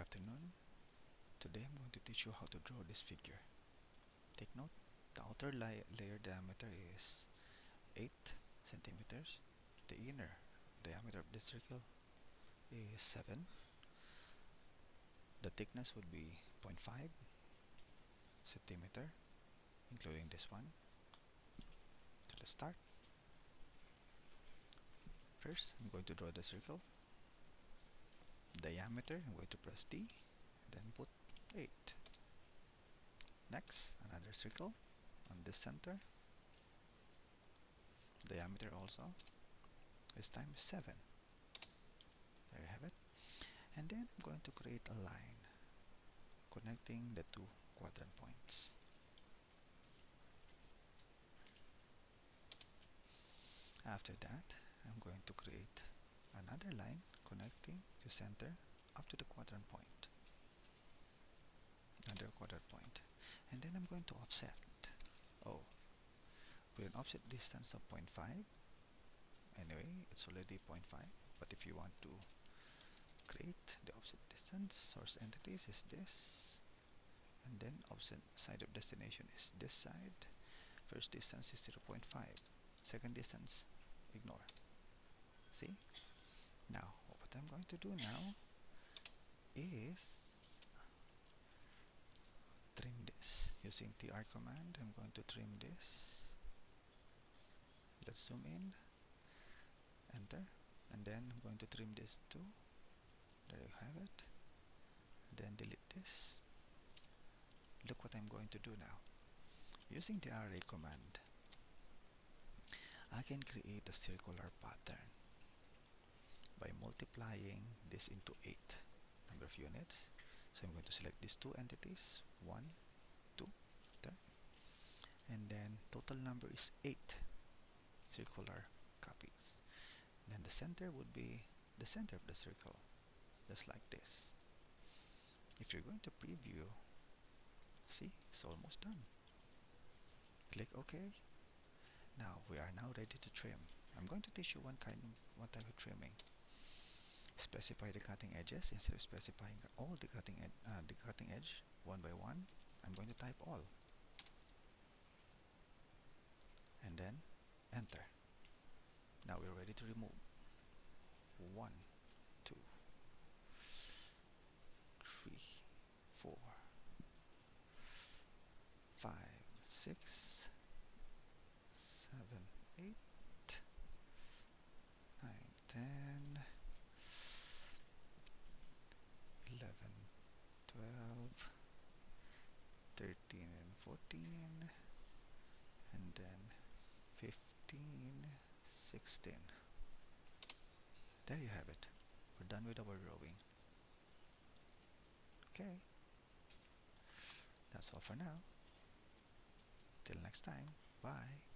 afternoon. Today I'm going to teach you how to draw this figure. Take note, the outer la layer diameter is 8 centimeters. The inner diameter of the circle is 7. The thickness would be 0.5 centimeter, including this one. So let's start. First, I'm going to draw the circle diameter I'm going to press D then put 8 next another circle on this center. Diameter also. This time 7 there you have it. And then I'm going to create a line connecting the two quadrant points. After that I'm going to create the center up to the quadrant point another quadrant point. And then I'm going to offset. Oh with an offset distance of 0.5 anyway it's already 0.5 but if you want to create the offset distance source entities is this. And then offset side of destination is this side. First distance is 0.5 second distance ignore. See? Now what I'm going to do now is trim this using the tr command. I'm going to trim this. Let's zoom in. Enter. And then I'm going to trim this too. There you have it. Then delete this. Look what I'm going to do now. Using the array command I can create a circular pattern by multiplying this into 8 number of units. So I'm going to select these two entities 1 2 there and then total number is 8 circular copies. Then the center would be the center of the circle just like this. If you're going to preview see it's almost done. Click OK. Now we are now ready to trim. I'm going to teach you one kind one type of trimming specify the cutting edges. Instead of specifying all the cutting uh, the cutting edge one by one I'm going to type all. And then enter. Now we're ready to remove. One two three four five six 14 and then 15 16 there you have it. We're done with our drawing okay. That's all for now. Till next time. Bye